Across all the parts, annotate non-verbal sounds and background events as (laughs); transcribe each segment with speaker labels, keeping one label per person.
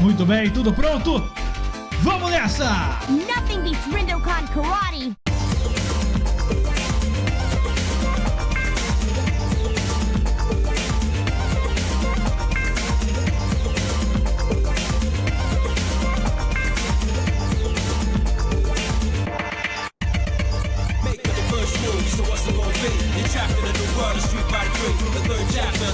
Speaker 1: Muito bem, tudo pronto? Vamos nessa!
Speaker 2: Nothing beats Rindokan Karate!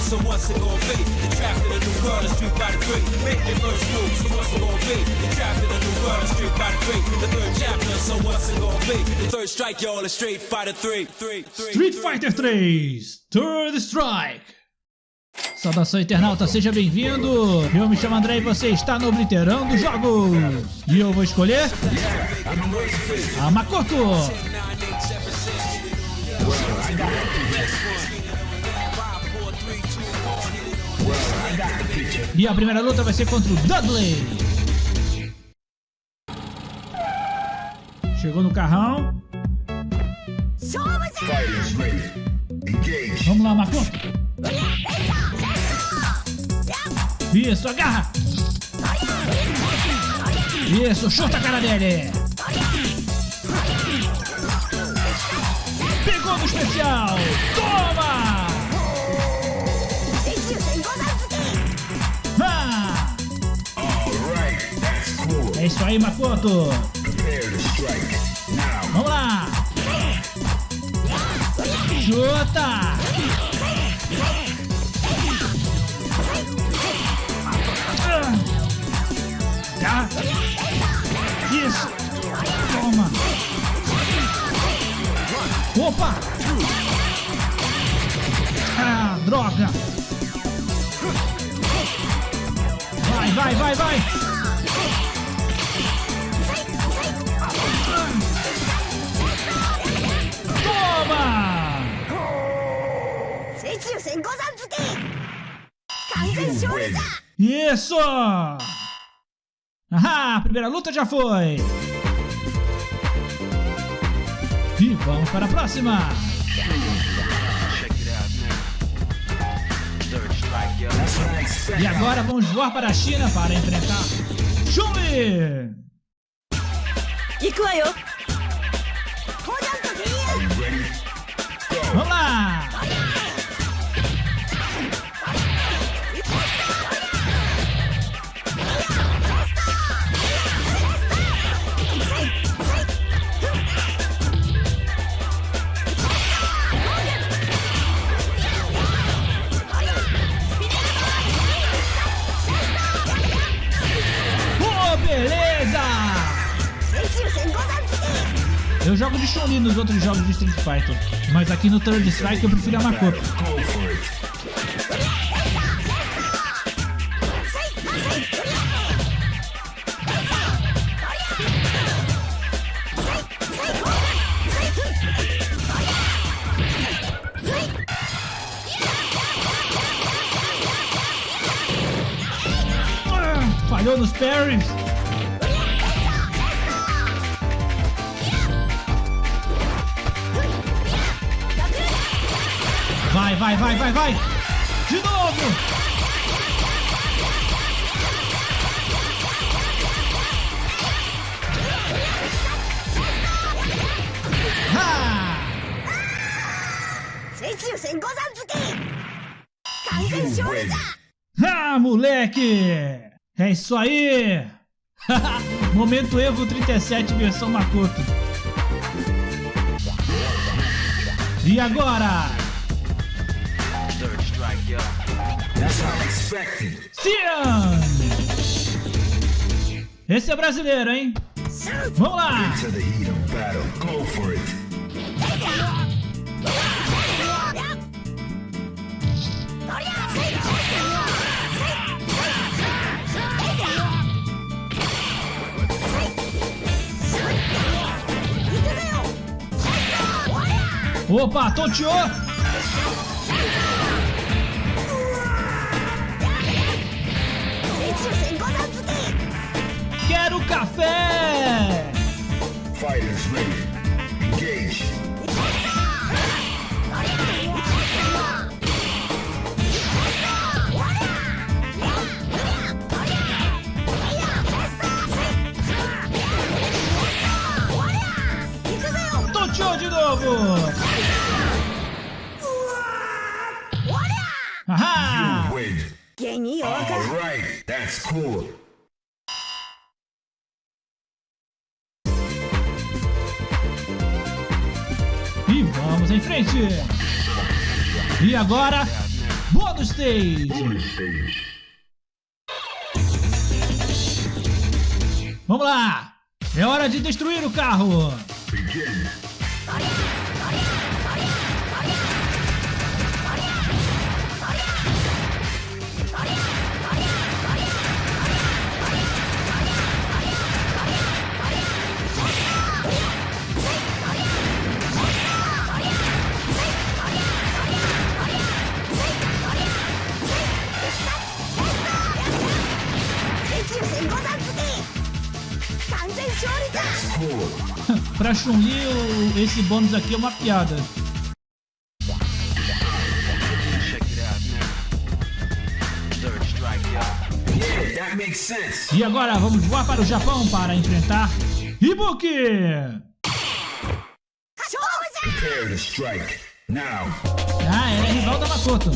Speaker 3: So what's it gonna be? In a new world, street by the three. Make your first move, so what's it gonna be? In a new world, street by the three. The third chapter, so what's it gonna be? The third strike, y'all, a street fighter three. Three, three,
Speaker 1: Street
Speaker 3: three.
Speaker 1: Fighter 3 Third Strike Saudação internauta, seja bem-vindo! Eu me chamo André e você está no Obliterando dos Jogos! E eu vou escolher... A Makoto! E a primeira luta vai ser contra o Dudley! Chegou no carrão. Vamos lá, Makoto! Isso, agarra! Isso, chuta a cara dele! Pegou no especial! Toma! É isso aí, Makoto! Vamos lá! Chuta! Ah! Tá? Isso! Toma! Opa! Ah, droga! Vai, vai, vai, vai!
Speaker 4: 水中戦五山付け完全勝利じゃ
Speaker 1: Isso! Ahá, a primeira luta já foi! E vamos para a próxima!
Speaker 5: That's what I expect.
Speaker 1: E agora vamos voar para a China para enfrentar Chun-Li!
Speaker 4: 行くわよ五山と銀
Speaker 5: Are you ready? Go.
Speaker 1: Vamos lá!
Speaker 4: 付け
Speaker 1: Eu jogo de Chun-Li nos outros jogos de Street Fighter, mas aqui no Third Strike eu prefiro a Makoto. Ah, Falhou nos parries! vai, vai, vai, vai, vai. De novo. Ha! Ah, moleque! É isso aí! (laughs) Momento Evo 37 versão Makoto. E agora?
Speaker 5: That's how I expected.
Speaker 1: Cian! Esse é brasileiro, hein? Vamos lá!
Speaker 5: To the heat of battle. Go for it.
Speaker 1: Opa, tonteou! café!
Speaker 5: Fighters ready. Engage.
Speaker 4: Tô de novo! Aha! You
Speaker 5: win. All right,
Speaker 1: that's cool. Em frente. E agora, bônus stage. Vamos lá. É hora de destruir o carro.
Speaker 5: Begin.
Speaker 1: Chun-Li, esse bônus aqui é uma piada. E agora vamos voar para o Japão para enfrentar Ibuki.
Speaker 5: Prepare to strike. Now.
Speaker 1: Ah, é rival da Makoto.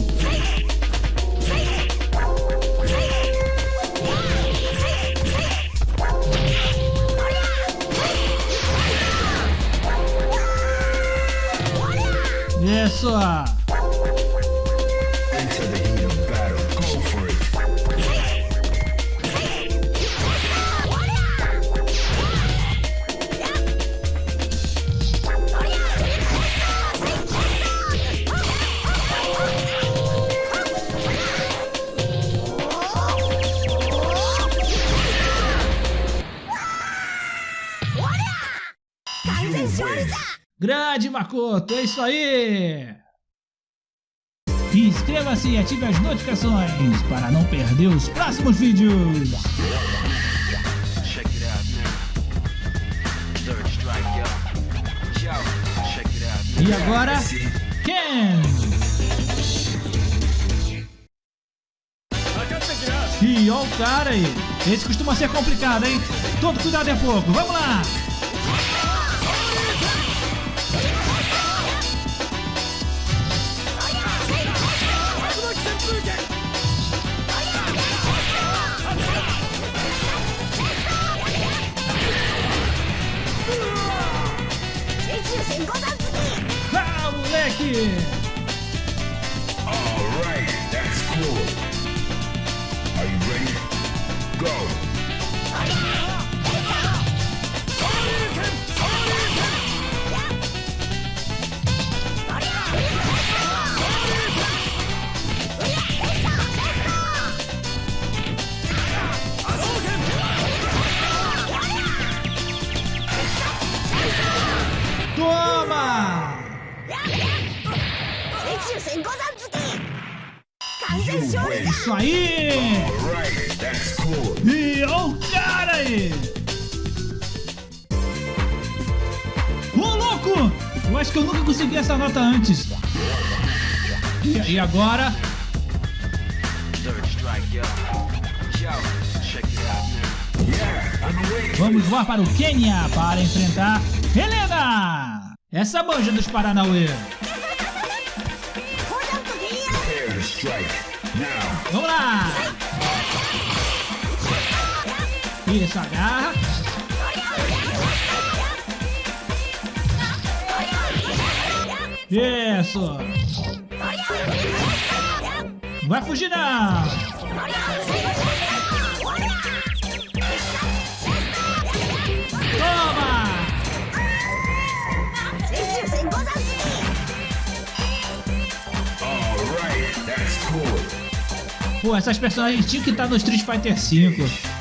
Speaker 1: Isso. Grande Makoto, é isso aí! Inscreva-se e ative as notificações para não perder os próximos vídeos! E agora, Ken! E ó o cara aí! Esse costuma ser complicado, hein? Todo cuidado é pouco, vamos lá! Ah!
Speaker 5: Alright, that's cool. Are you ready? Go.
Speaker 1: Isso aí! E ó o cara aí! Ô louco! Eu acho que eu nunca consegui essa nota antes. E, e agora? Vamos voar para o Quênia para enfrentar Helena! Essa manja dos Paranauê. Vamos lá! Isso, agarra. Isso! Não vai fugir não! Pô, essas personagens tinham que estar no Street Fighter V.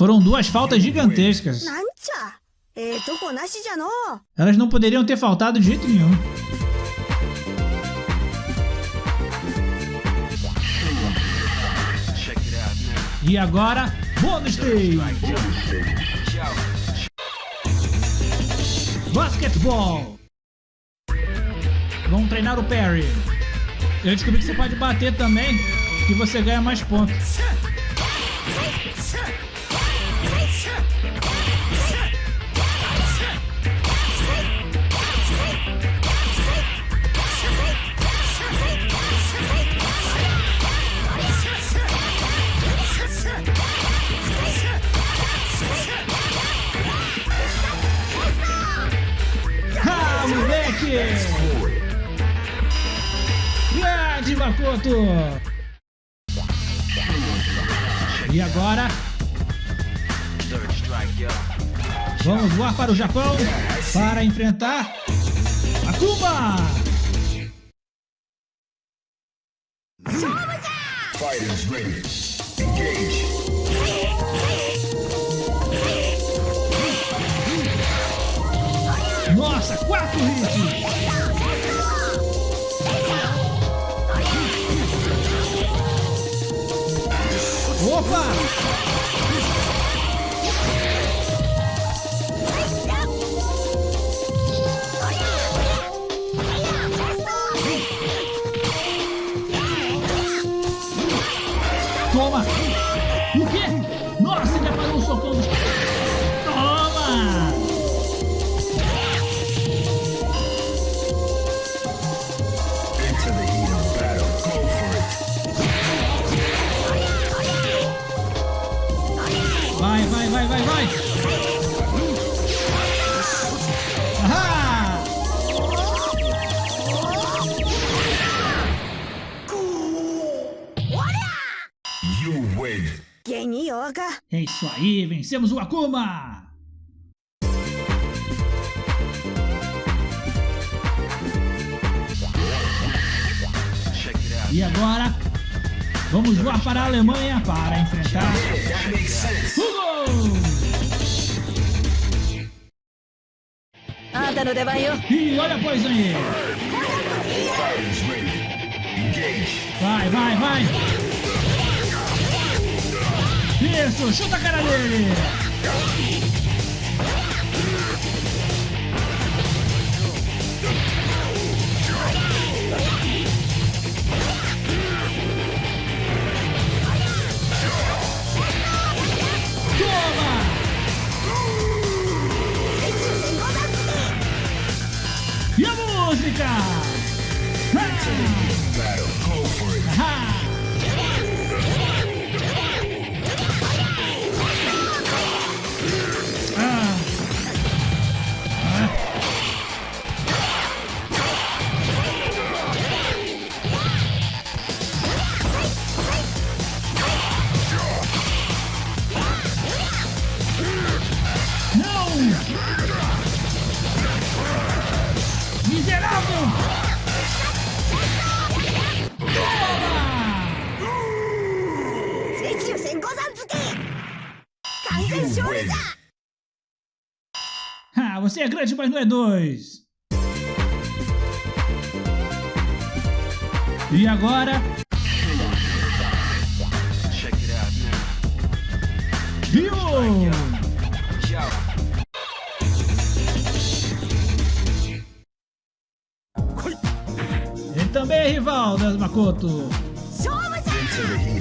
Speaker 1: Foram duas faltas gigantescas. Elas não poderiam ter faltado de jeito nenhum. E agora, bônus
Speaker 6: day!
Speaker 1: Basquetebol! Vamos treinar o Perry. Eu descobri que você pode bater também, que você ganha mais pontos. Makoto! E agora, vamos voar para o Japão para enfrentar Akuma!
Speaker 5: Ready. Engage.
Speaker 1: Nossa, quatro hits! Opa! isso aí, vencemos o Akuma! E agora, vamos voar para a Alemanha para enfrentar Hugo! E olha a Poison aí! Vai, vai, vai! Isso, chuta a cara dele! Toma! E a música? Ah! Miserável! Ah, você é grande, mas não é dois! E agora... Rio! Também, rival, das Makoto.
Speaker 5: Into the heat.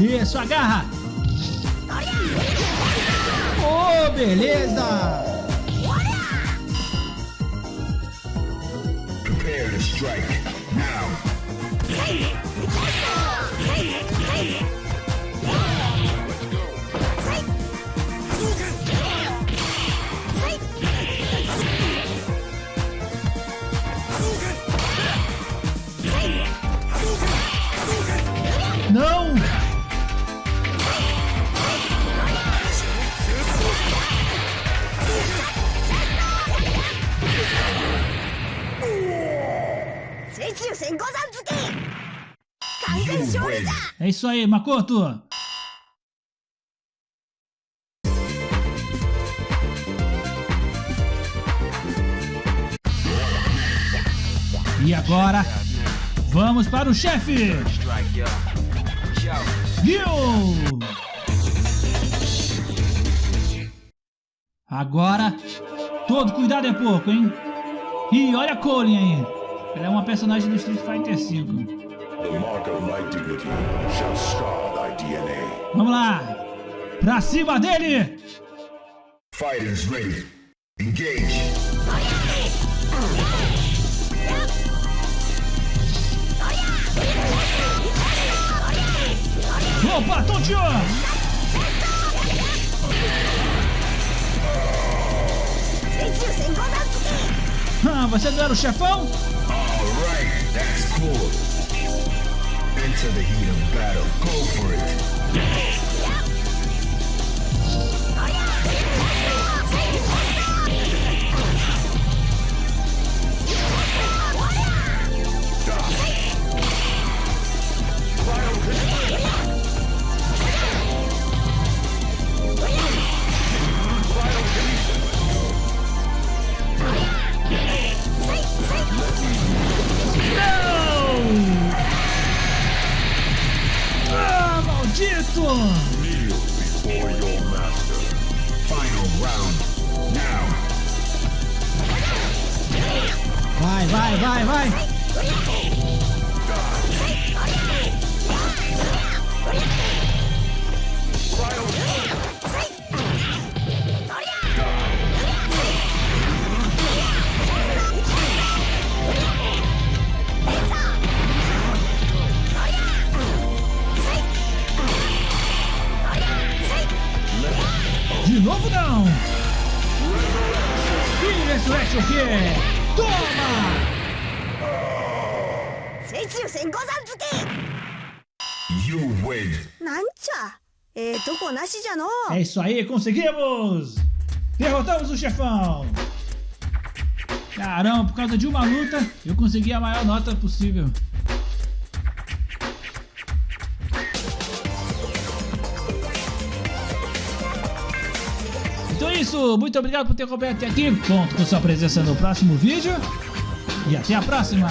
Speaker 1: Isso, agarra! Oh, beleza!
Speaker 5: Prepare to strike, now!
Speaker 1: Não! Isso aí, Makoto. E agora, vamos para o chefe. Gil. Agora, todo cuidado é pouco, hein? E olha a Colin aí. Ela é uma personagem do Street Fighter V. Vamos lá. Pra cima dele.
Speaker 5: Fighters ready. Engage.
Speaker 1: Opa, tonteou. Ah, você não era o chefão?
Speaker 5: Alright, that's cool. Into the heat of battle. Go for it.
Speaker 4: funcionou!
Speaker 1: É isso aí, conseguimos! Derrotamos o chefão! Caramba, por causa de uma luta, eu consegui a maior nota possível. Então é isso, muito obrigado por ter acompanhado até aqui. Conto com sua presença no próximo vídeo. E até a próxima!